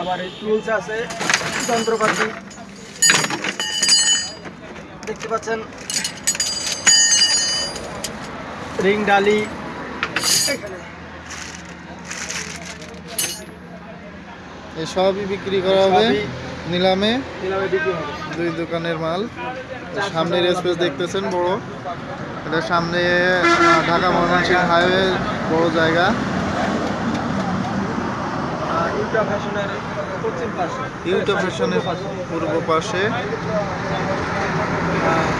আবার এই টুলস আছে যন্ত্রপাতি। দেখতে পাচ্ছেন রিং ডালি। সবই বিক্রি করা হবে নিলামে। দুই দোকানের মাল। সামনের স্পেস দেখতেছেন বড়। এটা সামনে ঢাকা ময়মনসিংহ হাইওয়ে বড় জায়গা। ইউটা ফ্যাশনের পশ্চিম পাশে। ইউটো ফ্যাশনের পূর্ব পাশে।